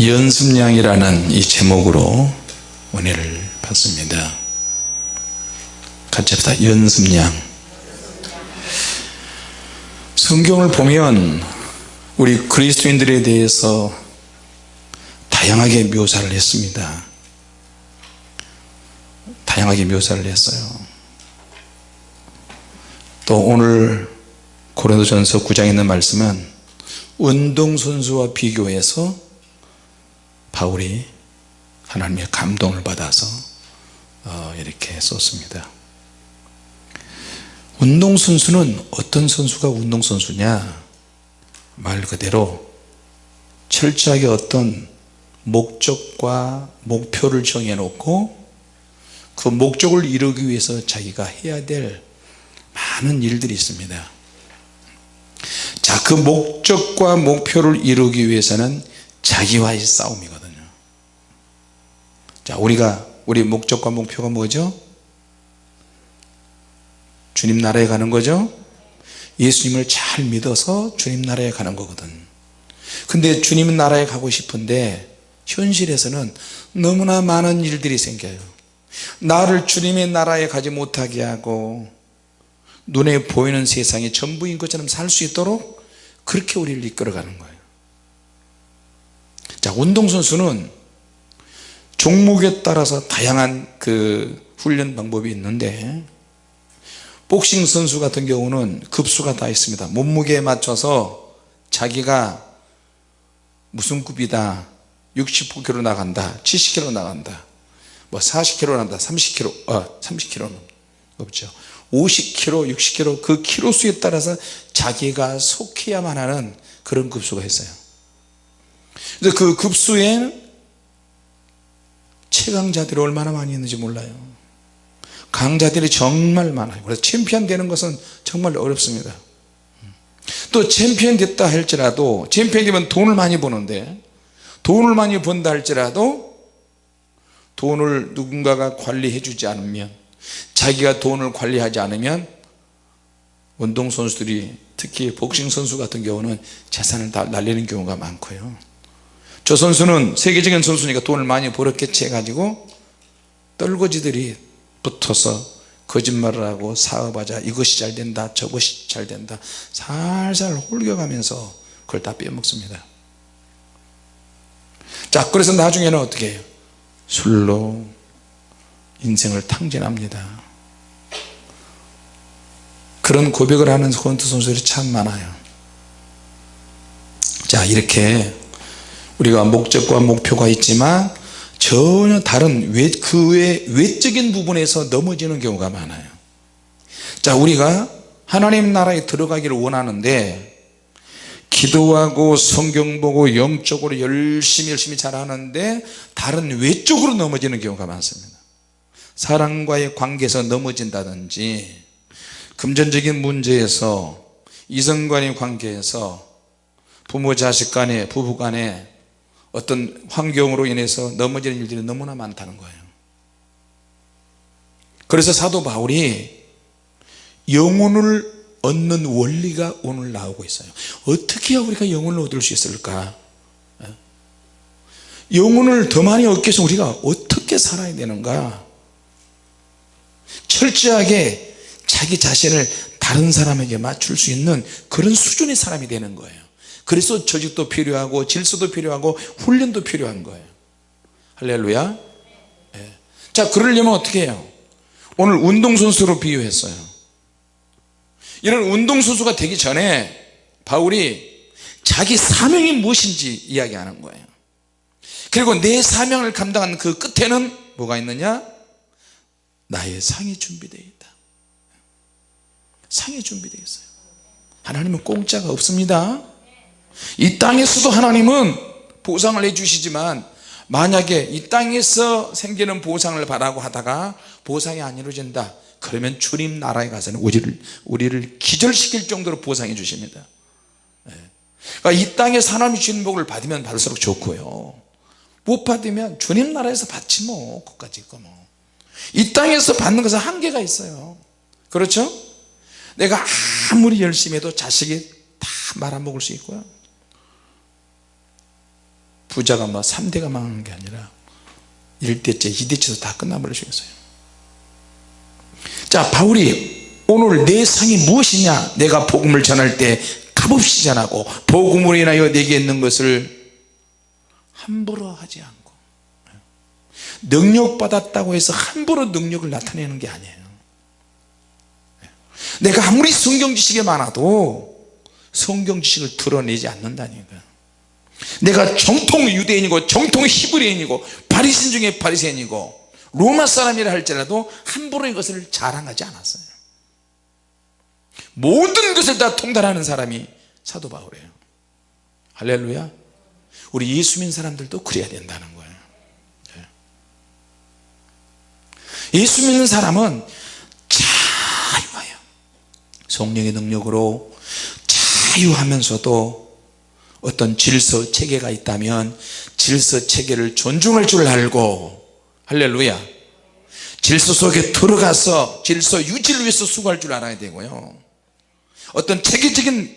연습량이라는 이 제목으로 은혜를 받습니다. 같이 합시다. 연습량. 성경을 보면 우리 그리스도인들에 대해서 다양하게 묘사를 했습니다. 다양하게 묘사를 했어요. 또 오늘 고린도전서 9장에 있는 말씀은 운동선수와 비교해서 바울이 하나님의 감동을 받아서 어, 이렇게 썼습니다. 운동선수는 어떤 선수가 운동선수냐? 말 그대로 철저하게 어떤 목적과 목표를 정해 놓고 그 목적을 이루기 위해서 자기가 해야 될 많은 일들이 있습니다. 자그 목적과 목표를 이루기 위해서는 자기와의 싸움이거든요 자 우리가 우리 목적과 목표가 뭐죠? 주님 나라에 가는 거죠? 예수님을 잘 믿어서 주님 나라에 가는 거거든. 근데 주님 나라에 가고 싶은데 현실에서는 너무나 많은 일들이 생겨요. 나를 주님의 나라에 가지 못하게 하고 눈에 보이는 세상이 전부인 것처럼 살 수 있도록 그렇게 우리를 이끌어가는 거예요. 자 운동선수는 종목에 따라서 다양한 그 훈련 방법이 있는데 복싱 선수 같은 경우는 급수가 다 있습니다. 몸무게에 맞춰서 자기가 무슨 급이다 60kg 나간다 70kg 나간다 뭐 40kg 난다 30kg 어 30kg는 없죠. 50kg 60kg 그 키로 수에 따라서 자기가 속해야만 하는 그런 급수가 있어요. 근데 그 급수에 최강자들이 얼마나 많이 있는지 몰라요. 강자들이 정말 많아요. 그래서 챔피언 되는 것은 정말 어렵습니다. 또 챔피언 됐다 할지라도 챔피언 되면 돈을 많이 버는데 돈을 많이 번다 할지라도 돈을 누군가가 관리해 주지 않으면 자기가 돈을 관리하지 않으면 운동선수들이 특히 복싱 선수 같은 경우는 재산을 다 날리는 경우가 많고요 저 선수는 세계적인 선수니까 돈을 많이 벌었겠지 해가지고 떨거지들이 붙어서 거짓말을 하고 사업하자 이것이 잘 된다 저것이 잘 된다 살살 홀겨가면서 그걸 다 빼먹습니다. 자 그래서 나중에는 어떻게 해요? 술로 인생을 탕진합니다. 그런 고백을 하는 권투 선수들이 참 많아요. 자 이렇게 우리가 목적과 목표가 있지만 전혀 다른 외, 그 외, 외적인 부분에서 넘어지는 경우가 많아요. 자 우리가 하나님 나라에 들어가기를 원하는데 기도하고 성경 보고 영적으로 열심히 열심히 잘하는데 다른 외적으로 넘어지는 경우가 많습니다. 사랑과의 관계에서 넘어진다든지 금전적인 문제에서 이성간의 관계에서 부모 자식 간에 부부 간에 어떤 환경으로 인해서 넘어지는 일들이 너무나 많다는 거예요. 그래서 사도 바울이 영혼을 얻는 원리가 오늘 나오고 있어요. 어떻게 우리가 영혼을 얻을 수 있을까? 예? 영혼을 더 많이 얻기 위해서 우리가 어떻게 살아야 되는가? 철저하게 자기 자신을 다른 사람에게 맞출 수 있는 그런 수준의 사람이 되는 거예요 그래서 조직도 필요하고 질서도 필요하고 훈련도 필요한 거예요. 할렐루야. 네. 자 그러려면 어떻게 해요? 오늘 운동선수로 비유했어요. 이런 운동선수가 되기 전에 바울이 자기 사명이 무엇인지 이야기하는 거예요. 그리고 내 사명을 감당하는 그 끝에는 뭐가 있느냐? 나의 상이 준비되어 있다. 상이 준비되어 있어요. 하나님은 공짜가 없습니다 이 땅에서도 하나님은 보상을 해주시지만 만약에 이 땅에서 생기는 보상을 바라고 하다가 보상이 안 이루어진다 그러면 주님 나라에 가서는 우리를, 우리를 기절시킬 정도로 보상해 주십니다. 네. 그러니까 이 땅에서 하나님이 주는 복을 받으면 받을수록 좋고요. 못 받으면 주님 나라에서 받지 뭐 그까지 있고 뭐이 땅에서 받는 것은 한계가 있어요. 그렇죠? 내가 아무리 열심히 해도 자식이 다 말아먹을 수 있고요 부자가 뭐 3대가 망한 게 아니라 1대째 2대째도 다 끝나버리셨어요. 자 바울이 오늘 내 상이 무엇이냐? 내가 복음을 전할 때 값없이 전하고 복음으로 인하여 내게 있는 것을 함부로 하지 않고 능력 받았다고 해서 함부로 능력을 나타내는 게 아니에요. 내가 아무리 성경 지식이 많아도 성경 지식을 드러내지 않는다니까 내가 정통 유대인이고 정통 히브리인이고 바리새인 중에 바리새인이고 로마 사람이라 할지라도 함부로 이것을 자랑하지 않았어요. 모든 것을 다 통달하는 사람이 사도 바울이에요. 할렐루야. 우리 예수 믿는 사람들도 그래야 된다는 거예요. 예. 예수 믿는 사람은 자유해요 성령의 능력으로 자유하면서도 어떤 질서 체계가 있다면 질서 체계를 존중할 줄 알고 할렐루야. 질서 속에 들어가서 질서 유지를 위해서 수고할 줄 알아야 되고요. 어떤 체계적인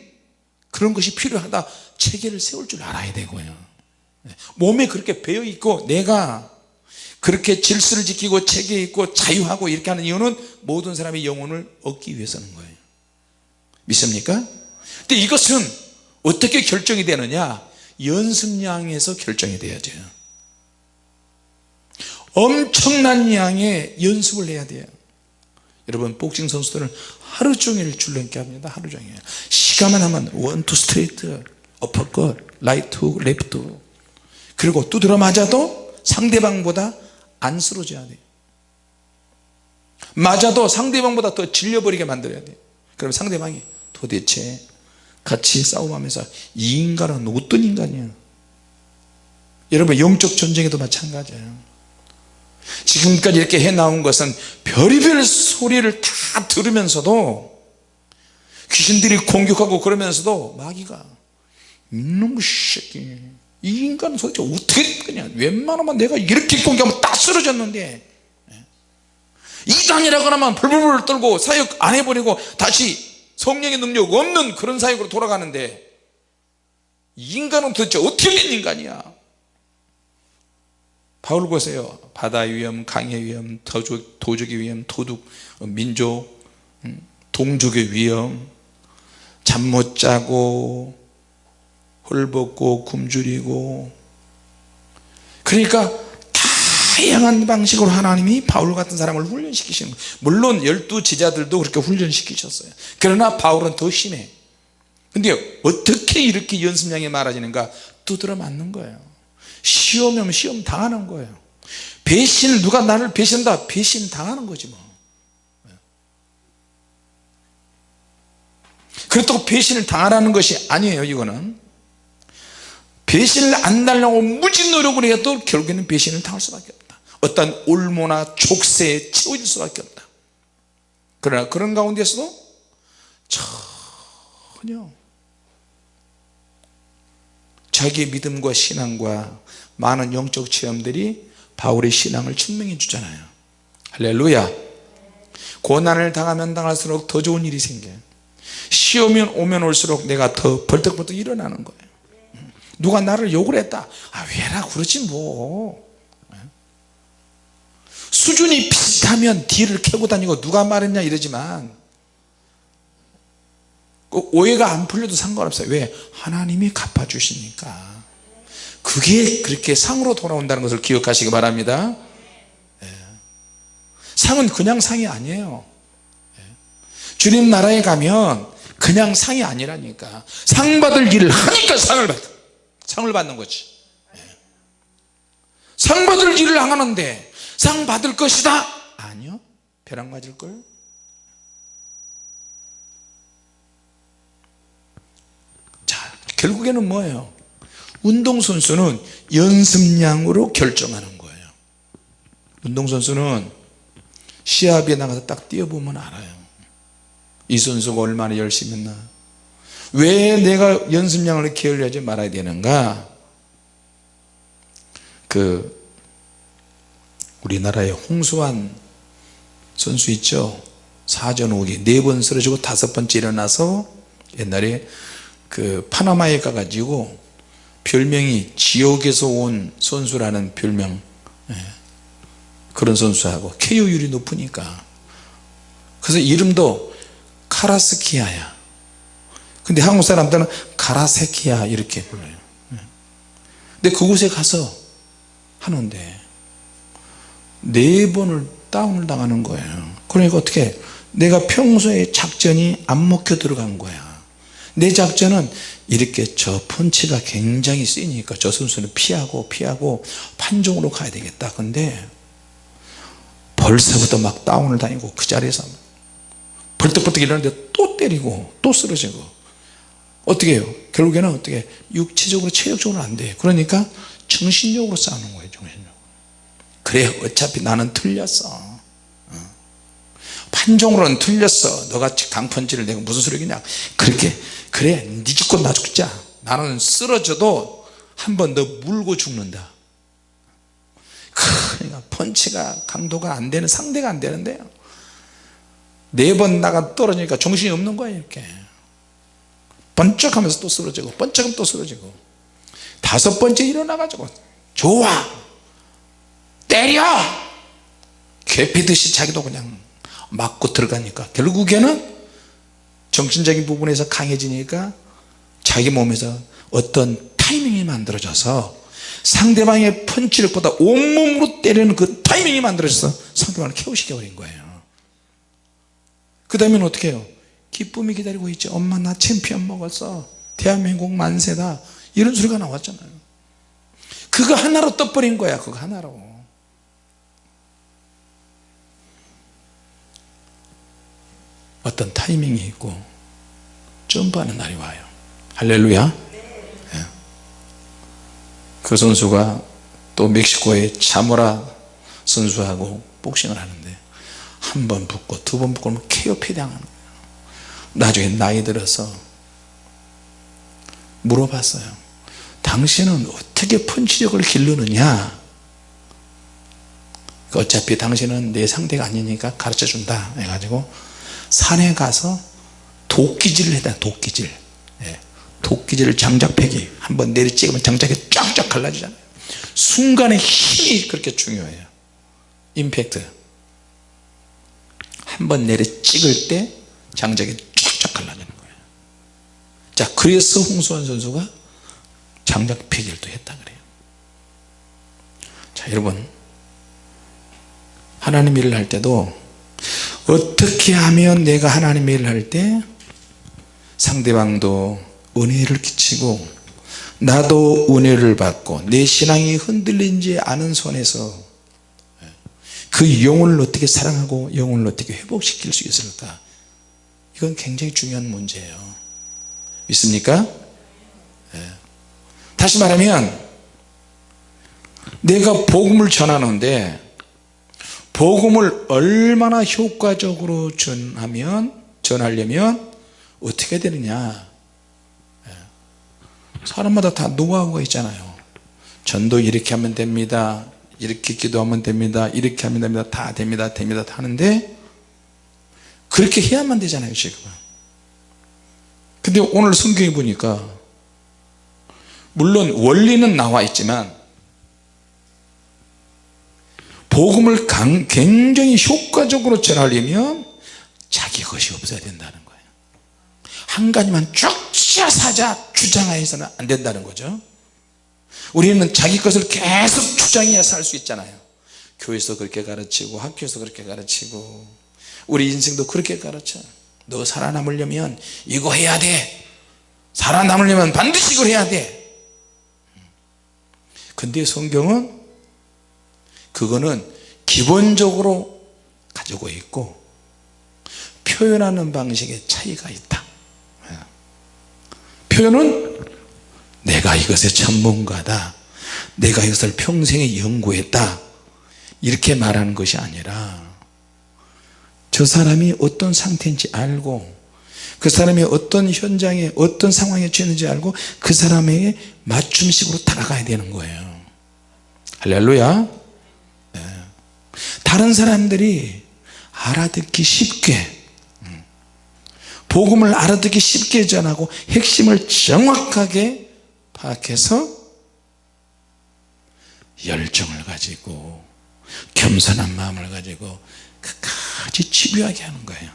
그런 것이 필요하다 체계를 세울 줄 알아야 되고요. 몸에 그렇게 배어 있고 내가 그렇게 질서를 지키고 체계 있고 자유하고 이렇게 하는 이유는 모든 사람의 영혼을 얻기 위해서는 거예요. 믿습니까? 근데 이것은 어떻게 결정이 되느냐? 연습량에서 결정이 되어져요. 엄청난 양의 연습을 해야 돼요. 여러분 복싱 선수들은 하루 종일 줄넘기 합니다. 하루 종일. 시간만 하면 원투 스트레이트 어퍼컷 라이트 레프트 그리고 두드려 맞아도 상대방보다 안 쓰러져야 돼요. 맞아도 상대방보다 더 질려버리게 만들어야 돼요. 그럼 상대방이 도대체 같이 싸움하면서 이 인간은 어떤 인간이야? 여러분 영적 전쟁에도 마찬가지예요. 지금까지 이렇게 해나온 것은 별의별 소리를 다 들으면서도 귀신들이 공격하고 그러면서도 마귀가 이놈의 새끼 이 인간은 도대체 어떻게 그냥 웬만하면 내가 이렇게 공격하면 딱 쓰러졌는데. 이단이라고 하면 불불불 떨고 사역 안 해버리고 다시 성령의 능력 없는 그런 사역으로 돌아가는데 이 인간은 도대체 어떻게 된 인간이야? 바울 보세요. 바다의 위험 강의 위험 도적, 도적의 위험 도둑 민족 음, 동족의 위험 잠 못 자고 헐벗고 굶주리고. 그러니까 다양한 방식으로 하나님이 바울 같은 사람을 훈련시키시는 거예요. 물론 열두 제자들도 그렇게 훈련시키셨어요. 그러나 바울은 더 심해. 근데 어떻게 이렇게 연습량이 많아지는가? 두드려 맞는 거예요. 시험이면 시험 당하는 거예요. 배신을 누가 나를 배신한다? 배신 당하는 거지 뭐. 그렇다고 배신을 당하라는 것이 아니에요 이거는. 배신을 안 달라고 무지 노력을 해도 결국에는 배신을 당할 수밖에 없다 어떤 올모나 족쇄에 채워질 수밖에 없다. 그러나 그런 가운데서도 전혀 자기의 믿음과 신앙과 많은 영적 체험들이 바울의 신앙을 증명해 주잖아요. 할렐루야. 고난을 당하면 당할수록 더 좋은 일이 생겨요. 시험이 오면 올수록 내가 더 벌떡벌떡 일어나는 거예요. 누가 나를 욕을 했다. 아 왜라 그러지 뭐 수준이 비슷하면 뒤를 캐고 다니고 누가 말했냐 이러지만 오해가 안 풀려도 상관없어요. 왜? 하나님이 갚아주시니까. 그게 그렇게 상으로 돌아온다는 것을 기억하시기 바랍니다. 예. 상은 그냥 상이 아니에요. 예. 주님 나라에 가면 그냥 상이 아니라니까. 상 받을 일을 하니까 상을 받아 상을 받는 거지. 예. 상 받을 일을 안 하는데 상 받을 것이다. 아니요. 벼락 맞을걸. 자 결국에는 뭐예요? 운동선수는 연습량으로 결정하는 거예요. 운동선수는 시합에 나가서 딱 뛰어보면 알아요. 이 선수가 얼마나 열심히 했나. 왜 내가 연습량을 게을리하지 말아야 되는가? 그 우리나라의 홍수환 선수 있죠? 사전 오기. 네 번 쓰러지고 다섯 번째 일어나서 옛날에 그 파나마에 가가지고 별명이 지옥에서 온 선수라는 별명. 예. 그런 선수하고 KO율이 높으니까. 그래서 이름도 카라스키아야. 근데 한국 사람들은 가라세키아 이렇게 불러요. 예. 근데 그곳에 가서 하는데 네 번을 다운을 당하는 거예요. 그러니까 어떻게 내가 평소에 작전이 안 먹혀 들어간 거야. 내 작전은 이렇게 저 펀치가 굉장히 세니까 저 선수는 피하고 피하고 판정으로 가야 되겠다. 근데 벌써부터 막 다운을 다니고 그 자리에서 벌떡벌떡 일어나는데 또 때리고 또 쓰러지고. 어떻게 해요? 결국에는 어떻게 육체적으로 체력적으로 안돼. 그러니까 정신력으로 싸우는 거예요 정신력으로 그래 어차피 나는 틀렸어. 어. 판정으로는 틀렸어. 너가 강펀치를 내가 무슨 소리냐. 그렇게 그래 네 죽고 나 죽자. 나는 쓰러져도 한 번 더 물고 죽는다. 그러니까 펀치가 강도가 안 되는 상대가 안 되는데요 네 번 나가 떨어지니까 정신이 없는 거예요 이렇게. 번쩍하면서 또 쓰러지고 번쩍하면 또 쓰러지고. 다섯 번째 일어나 가지고 좋아 때려! 괴피듯이 자기도 그냥 맞고 들어가니까 결국에는 정신적인 부분에서 강해지니까 자기 몸에서 어떤 타이밍이 만들어져서 상대방의 펀치력보다 온몸으로 때리는 그 타이밍이 만들어져서 상대방을 케어시켜 버린 거예요. 그 다음에는 어떻게 해요? 기쁨이 기다리고 있죠 엄마 나 챔피언 먹었어. 대한민국 만세다. 이런 소리가 나왔잖아요. 그거 하나로 떠버린 거야 그거 하나로 어떤 타이밍이 있고 점프하는 날이 와요. 할렐루야. 예. 그 선수가 또 멕시코의 자모라 선수하고 복싱을 하는데 한 번 붙고 두 번 붙고 KOP 당하는 거예요. 나중에 나이 들어서 물어봤어요. 당신은 어떻게 펀치력을 기르느냐? 어차피 당신은 내 상대가 아니니까 가르쳐 준다 해가지고 산에 가서 도끼질을 했다 도끼질. 예. 도끼질 장작패기. 한번 내리 찍으면 장작이 쫙쫙 갈라지잖아요. 순간의 힘이 그렇게 중요해요. 임팩트. 한번 내리 찍을 때 장작이 쫙쫙 갈라지는 거예요. 자 그래서 홍수환 선수가 장작패기를 또 했다 그래요. 자 여러분. 하나님 일을 할 때도 어떻게 하면 내가 하나님의 일을 할 때 상대방도 은혜를 끼치고 나도 은혜를 받고 내 신앙이 흔들리지 않은 손에서 그 영혼을 어떻게 사랑하고 영혼을 어떻게 회복시킬 수 있을까 이건 굉장히 중요한 문제예요 믿습니까? 네. 다시 말하면 내가 복음을 전하는데 복음을 얼마나 효과적으로 전하면 전하려면 어떻게 되느냐. 예. 사람마다 다 노하우가 있잖아요. 전도 이렇게 하면 됩니다. 이렇게 기도하면 됩니다. 이렇게 하면 됩니다. 다 됩니다. 됩니다. 다 하는데 그렇게 해야만 되잖아요 지금 근데 오늘 성경에 보니까 물론 원리는 나와 있지만 복음을 굉장히 효과적으로 전하려면 자기 것이 없어야 된다는 거예요. 한 가지만 쭉 사자 주장해서는 안 된다는 거죠. 우리는 자기 것을 계속 주장해서 할수 있잖아요. 교회에서 그렇게 가르치고 학교에서 그렇게 가르치고 우리 인생도 그렇게 가르쳐. 너 살아남으려면 이거 해야 돼. 살아남으려면 반드시 이걸 해야 돼. 근데 성경은 그거는 기본적으로 가지고 있고 표현하는 방식에 차이가 있다. 예. 표현은 내가 이것의 전문가다. 내가 이것을 평생에 연구했다. 이렇게 말하는 것이 아니라 저 사람이 어떤 상태인지 알고 그 사람이 어떤 현장에 어떤 상황에 처했는지 알고 그 사람에게 맞춤식으로 다가가야 되는 거예요. 할렐루야 다른 사람들이 알아듣기 쉽게 음, 복음을 알아듣기 쉽게 전하고 핵심을 정확하게 파악해서 열정을 가지고 겸손한 마음을 가지고 끝까지 집요하게 하는 거예요.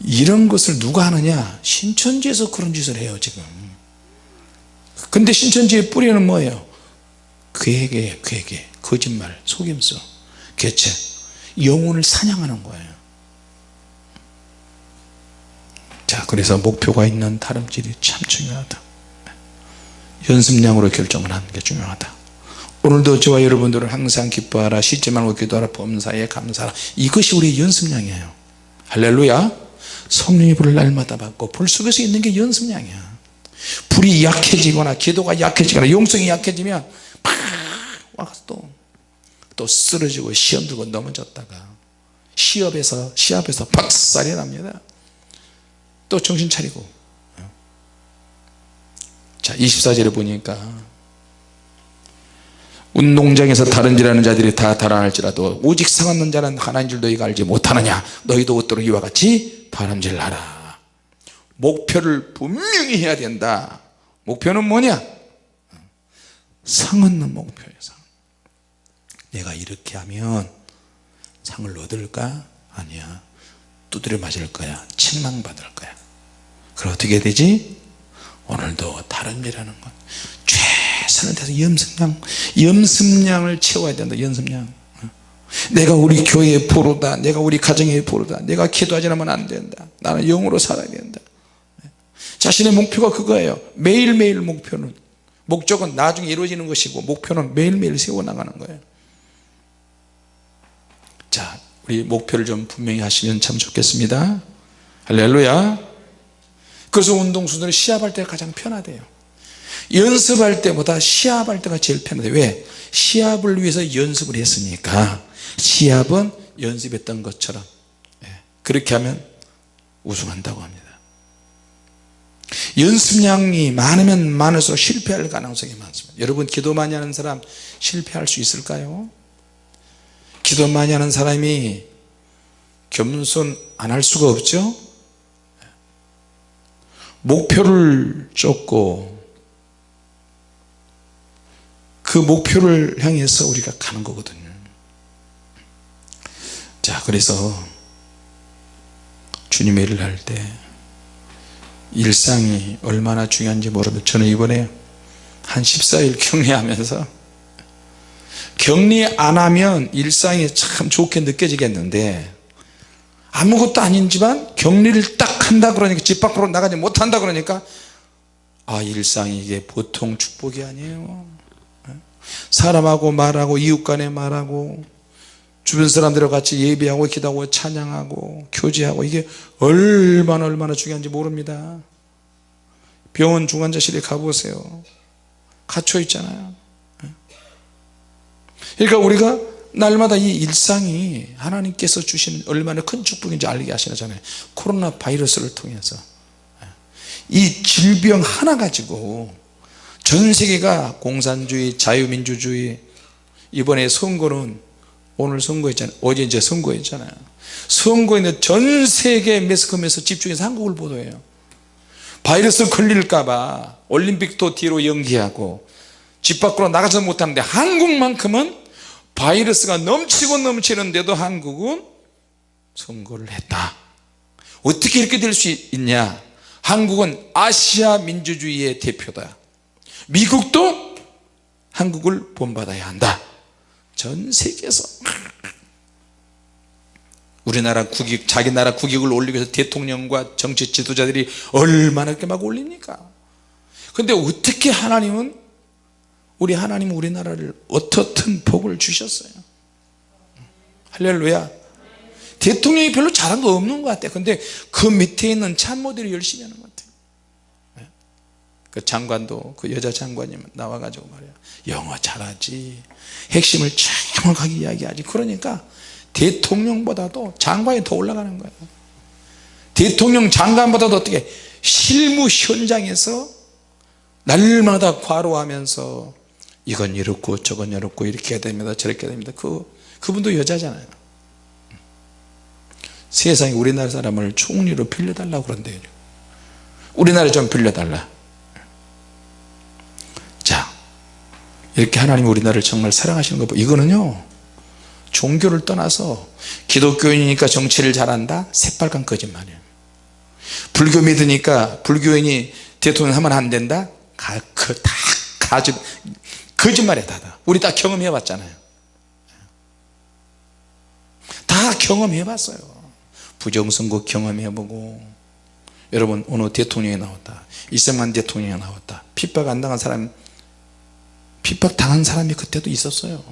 이런 것을 누가 하느냐? 신천지에서 그런 짓을 해요 지금. 근데 신천지의 뿌리는 뭐예요? 괴계 괴계 거짓말 속임수 개체 영혼을 사냥하는 거예요. 자 그래서 목표가 있는 다름질이 참 중요하다. 연습량으로 결정을 하는 게 중요하다. 오늘도 저와 여러분들은 항상 기뻐하라 쉬지 말고 기도하라 범사에 감사하라. 이것이 우리의 연습량이에요. 할렐루야. 성령의 불을 날마다 받고 불 속에서 있는 게 연습량이야. 불이 약해지거나 기도가 약해지거나 용성이 약해지면 팍 와서 또, 또 쓰러지고 시험 들고 넘어졌다가 시합에서 시합에서 박살이 납니다. 또 정신 차리고. 자 24절에 보니까 운동장에서 다른 질하는 자들이 다 달아날지라도 오직 상하는 자는 하나인 줄 너희가 알지 못하느냐? 너희도 옷도록 이와 같이 바람질하라. 목표를 분명히 해야 된다. 목표는 뭐냐? 상 얻는 목표예요 상. 내가 이렇게 하면 상을 얻을까? 아니야. 두드려 맞을 거야. 책망받을 거야. 그럼 어떻게 되지? 오늘도 다른 일하는 것. 최선을 다해서 염습량 염습량을 채워야 된다 염습량. 내가 우리 교회의 보루다. 내가 우리 가정의 보루다. 내가 기도하지 않으면 안 된다. 나는 영으로 살아야 된다. 자신의 목표가 그거예요. 매일매일 목표는. 목적은 나중에 이루어지는 것이고 목표는 매일매일 세워나가는 거예요 자 우리 목표를 좀 분명히 하시면 참 좋겠습니다. 할렐루야. 그래서 운동선수들은 시합할 때가 가장 편하대요. 연습할 때보다 시합할 때가 제일 편하대요. 왜? 시합을 위해서 연습을 했으니까. 시합은 연습했던 것처럼. 예, 그렇게 하면 우승한다고 합니다. 연습량이 많으면 많을수록 실패할 가능성이 많습니다. 여러분 기도 많이 하는 사람 실패할 수 있을까요? 기도 많이 하는 사람이 겸손 안 할 수가 없죠? 목표를 쫓고 그 목표를 향해서 우리가 가는 거거든요. 자 그래서 주님의 일을 할 때 일상이 얼마나 중요한지 모르면 저는 이번에 한 14일 격리하면서 격리 안 하면 일상이 참 좋게 느껴지겠는데 아무것도 아닌지만 격리를 딱 한다 그러니까 집 밖으로 나가지 못한다 그러니까 아 일상이 이게 보통 축복이 아니에요. 사람하고 말하고 이웃 간에 말하고 주변 사람들과 같이 예배하고 기도하고 찬양하고 교제하고 이게 얼마나 얼마나 중요한지 모릅니다. 병원 중환자실에 가보세요. 갇혀 있잖아요 그러니까 우리가 날마다 이 일상이 하나님께서 주시는 얼마나 큰 축복인지 알게 하시잖아요 코로나 바이러스를 통해서 이 질병 하나 가지고 전 세계가 공산주의 자유민주주의 이번에 선거는 오늘 선거했잖아요. 어제 이제 선거했잖아요. 선거에는 전 세계 매스컴에서 집중해서 한국을 보도해요. 바이러스 걸릴까봐 올림픽도 뒤로 연기하고 집 밖으로 나가지 못하는데 한국만큼은 바이러스가 넘치고 넘치는데도 한국은 선거를 했다. 어떻게 이렇게 될 수 있냐? 한국은 아시아 민주주의의 대표다. 미국도 한국을 본받아야 한다. 전 세계에서 우리나라 국익 자기 나라 국익을 올리기 위해서 대통령과 정치 지도자들이 얼마나 이렇게 막 올립니까? 근데 어떻게 하나님은 우리 하나님은 우리나라를 어떻든 복을 주셨어요. 할렐루야. 대통령이 별로 잘한 거 없는 것 같아요. 근데 그 밑에 있는 참모들이 열심히 하는 것 같아요. 네. 그 장관도 그 여자 장관이 나와가지고 말이야 영어 잘하지. 핵심을 정확하게 이야기하지. 그러니까 대통령보다도 장관이 더 올라가는 거예요. 대통령 장관보다도 어떻게 실무 현장에서 날마다 과로하면서 이건 이렇고 저건 이렇고 이렇게 됩니다 저렇게 됩니다. 그, 그분도 여자잖아요. 세상에 우리나라 사람을 총리로 빌려달라고 그런대요. 우리나라 좀 빌려달라. 자 이렇게 하나님 우리나라를 정말 사랑하시는 거 보- 이거는요 종교를 떠나서 기독교인이니까 정치를 잘한다? 새빨간 거짓말이에요. 불교 믿으니까 불교인이 대통령 하면 안 된다? 가, 그, 다 가지 거짓말이야 다 다. 우리 다 경험해 봤잖아요. 다 경험해 봤어요. 부정선거 경험해 보고. 여러분 어느 대통령이 나왔다. 이승만 대통령이 나왔다. 핍박 안 당한 사람 핍박 당한 사람이 그때도 있었어요.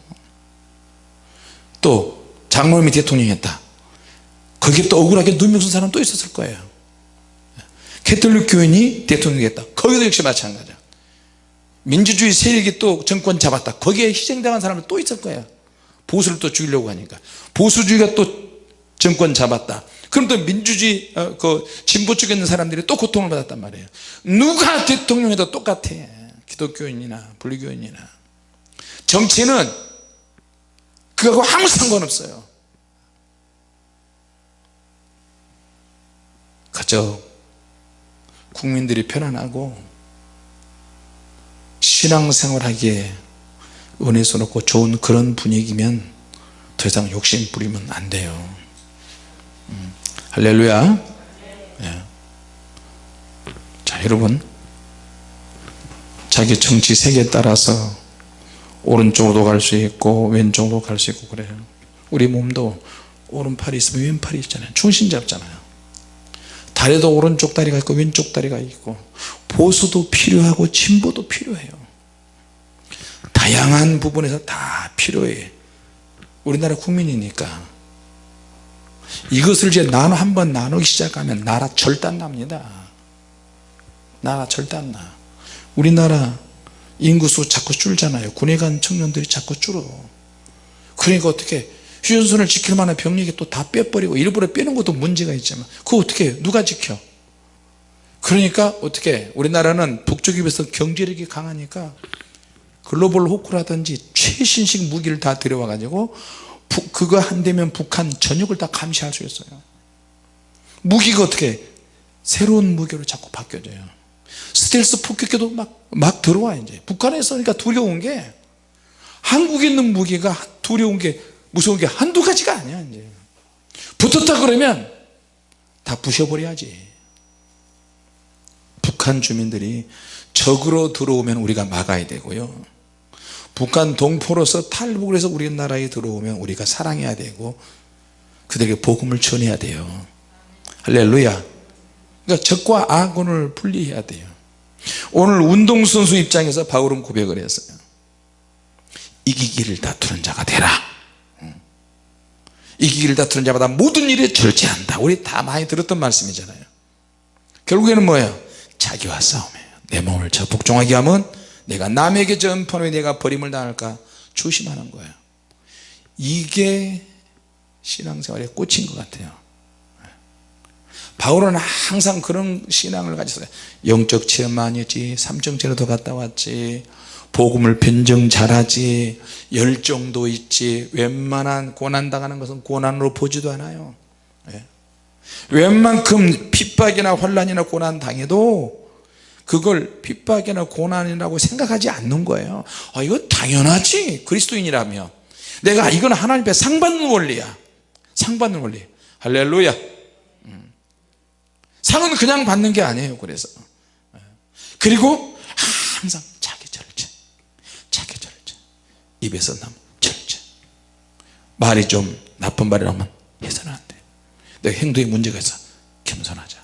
또 장로님이 대통령이었다. 거기에 또 억울하게 누명 쓴 사람 또 있었을 거예요. 캐톨릭 교인이 대통령이 됐다. 거기도 역시 마찬가지야 민주주의 세력이 또 정권 잡았다. 거기에 희생당한 사람도 또 있을 거예요. 보수를 또 죽이려고 하니까. 보수주의가 또 정권 잡았다. 그럼 또 민주주의 어, 그 진보 쪽에 있는 사람들이 또 고통을 받았단 말이에요. 누가 대통령에도 똑같아. 기독교인이나 불교인이나. 정치는 그거하고 아무 상관없어요. 그저 국민들이 편안하고 신앙생활하기에 은혜스럽고 좋은 그런 분위기면 더 이상 욕심 부리면 안 돼요. 음, 할렐루야. 예. 자 여러분. 자기 정치 색에 따라서 오른쪽으로 갈 수 있고 왼쪽으로 갈 수 있고 그래요. 우리 몸도 오른팔이 있으면 왼팔이 있잖아요. 중심 잡잖아요. 다리도 오른쪽 다리가 있고 왼쪽 다리가 있고 보수도 필요하고 진보도 필요해요. 다양한 부분에서 다 필요해. 우리나라 국민이니까. 이것을 이제 나눠 한번 나누기 시작하면 나라 절단 납니다. 나라 절단 나. 우리나라 인구수 자꾸 줄잖아요. 군에 간 청년들이 자꾸 줄어. 그러니까 어떻게 휴전선을 지킬 만한 병력이 또 다 빼버리고 일부러 빼는 것도 문제가 있지만 그거 어떻게 누가 지켜 그러니까 어떻게 우리나라는 북쪽에 비해서 경제력이 강하니까 글로벌 호크라든지 최신식 무기를 다 들여와 가지고 그거 한 대면 북한 전역을 다 감시할 수 있어요. 무기가 어떻게 새로운 무기로 자꾸 바뀌어져요. 스텔스 폭격기도 막, 막 들어와 이제. 북한에서 그러니까 두려운 게 한국에 있는 무기가 두려운 게 무서운 게 한두 가지가 아니야 이제. 붙었다 그러면 다 부셔버려야지 북한 주민들이 적으로 들어오면 우리가 막아야 되고요. 북한 동포로서 탈북을 해서 우리나라에 들어오면 우리가 사랑해야 되고 그들에게 복음을 전해야 돼요. 할렐루야. 그러니까 적과 악원을 분리해야 돼요. 오늘 운동선수 입장에서 바울은 고백을 했어요. 이기기를 다투는 자가 되라. 이기기를 다투는 자마다 모든 일에 절제한다. 우리 다 많이 들었던 말씀이잖아요. 결국에는 뭐예요 자기와 싸움이에요. 내 몸을 저 복종하게 하면 내가 남에게 전파로 내가 버림을 당할까 조심하는 거예요. 이게 신앙생활의 꽃인 것 같아요. 바울은 항상 그런 신앙을 가졌어요. 영적 체험 많이 했지 삼정체로도 갔다 왔지 복음을 변정 잘하지 열정도 있지 웬만한 고난 당하는 것은 고난으로 보지도 않아요. 예. 웬만큼 핍박이나 환란이나 고난 당해도 그걸 핍박이나 고난이라고 생각하지 않는 거예요. 아 이거 당연하지. 그리스도인이라면. 내가 이건 하나님 앞에 상 받는 원리야. 상 받는 원리. 할렐루야. 음. 상은 그냥 받는 게 아니에요 그래서. 예. 그리고 항상 자기 절제. 자기 절제. 입에서 나면 절제. 말이 좀 나쁜 말이 나오면 해서는 안돼 내가 행동에 문제가 있어. 겸손하자.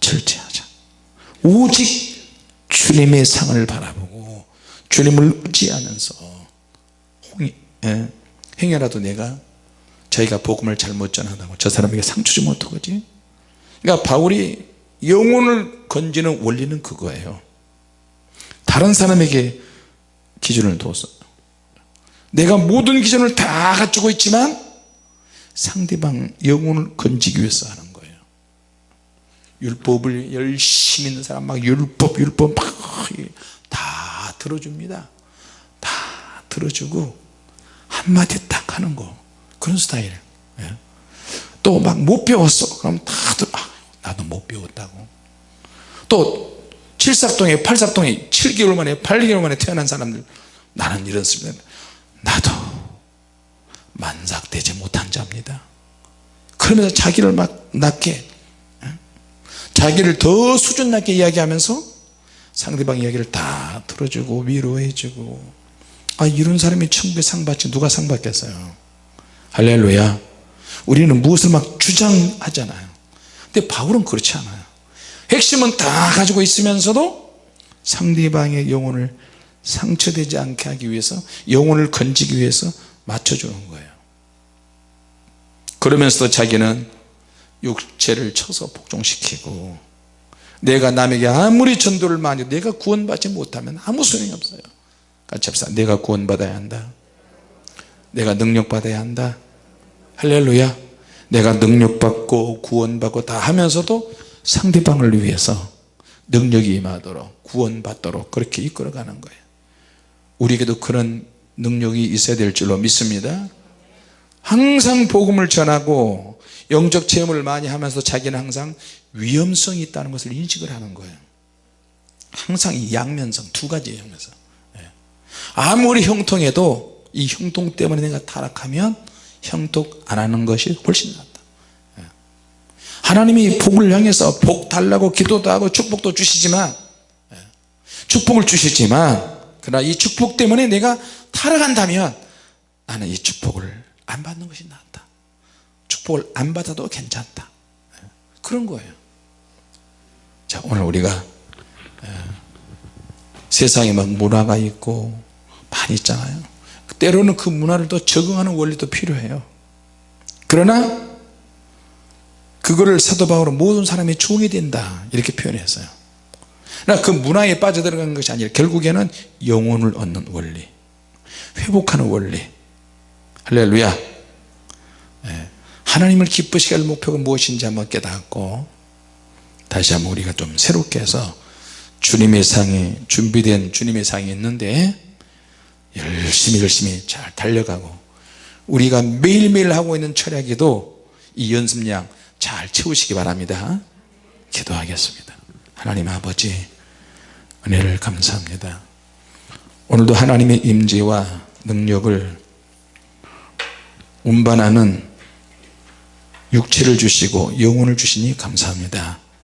절제하자. 오직 주님의 상을 바라보고 주님을 의지하면서 예, 행여라도 내가 자기가 복음을 잘못 전하다고 저 사람에게 상처 주면 어떡하지? 그러니까 바울이 영혼을 건지는 원리는 그거예요. 다른 사람에게 기준을 둬서 내가 모든 기준을 다 갖추고 있지만 상대방 영혼을 건지기 위해서 하는 거예요. 율법을 열심히 있는 사람 막 율법 율법 막 다 들어줍니다. 다 들어주고 한마디 딱 하는 거. 그런 스타일. 예. 또막 못 배웠어. 그럼 다들 아, 나도 못 배웠다고. 또 칠삭동에 팔삭동에 7개월 만에 8개월 만에 태어난 사람들 나는 이렇습니다 나도 만삭되지 못한 자입니다 그러면서 자기를 막 낮게 자기를 더 수준 낮게 이야기하면서 상대방 이야기를 다 들어주고 위로해주고. 아 이런 사람이 천국에 상 받지 누가 상 받겠어요? 할렐루야. 우리는 무엇을 막 주장하잖아요. 근데 바울은 그렇지 않아요. 핵심은 다 가지고 있으면서도 상대방의 영혼을 상처되지 않게 하기 위해서 영혼을 건지기 위해서 맞춰주는 거예요 그러면서도 자기는 육체를 쳐서 복종시키고 내가 남에게 아무리 전도를 많이 내가 구원받지 못하면 아무 소용이 없어요. 같이 합시다. 내가 구원받아야 한다. 내가 능력받아야 한다. 할렐루야. 내가 능력받고 구원받고 다 하면서도 상대방을 위해서 능력이 임하도록 구원받도록 그렇게 이끌어가는 거예요. 우리에게도 그런 능력이 있어야 될 줄로 믿습니다 항상 복음을 전하고 영적 체험을 많이 하면서 자기는 항상 위험성이 있다는 것을 인식을 하는 거예요 항상 이 양면성 두 가지의 양면성 예. 아무리 형통해도 이 형통 때문에 내가 타락하면 형통 안 하는 것이 훨씬 낫다 예. 하나님이 복을 향해서 복 달라고 기도도 하고 축복도 주시지만 예. 축복을 주시지만 그러나 이 축복 때문에 내가 타락한다면 나는 이 축복을 안 받는 것이 낫다. 축복을 안 받아도 괜찮다. 그런 거예요. 자 오늘 우리가 세상에 막 문화가 있고 많이 있잖아요. 때로는 그 문화를 또 적응하는 원리도 필요해요. 그러나 그거를 사도 바울은 모든 사람이 종이 된다. 이렇게 표현했어요. 그 문화에 빠져들어가는 것이 아니라 결국에는 영혼을 얻는 원리 회복하는 원리 할렐루야. 예. 하나님을 기쁘시게 할 목표가 무엇인지 한번 깨닫고 다시 한번 우리가 좀 새롭게 해서 주님의 상이 준비된 주님의 상이 있는데 열심히 열심히 잘 달려가고 우리가 매일매일 하고 있는 철학에도 이 연습량 잘 채우시기 바랍니다. 기도하겠습니다. 하나님 아버지 은혜를 감사합니다. 오늘도 하나님의 임재와 능력을 운반하는 육체를 주시고 영혼을 주시니 감사합니다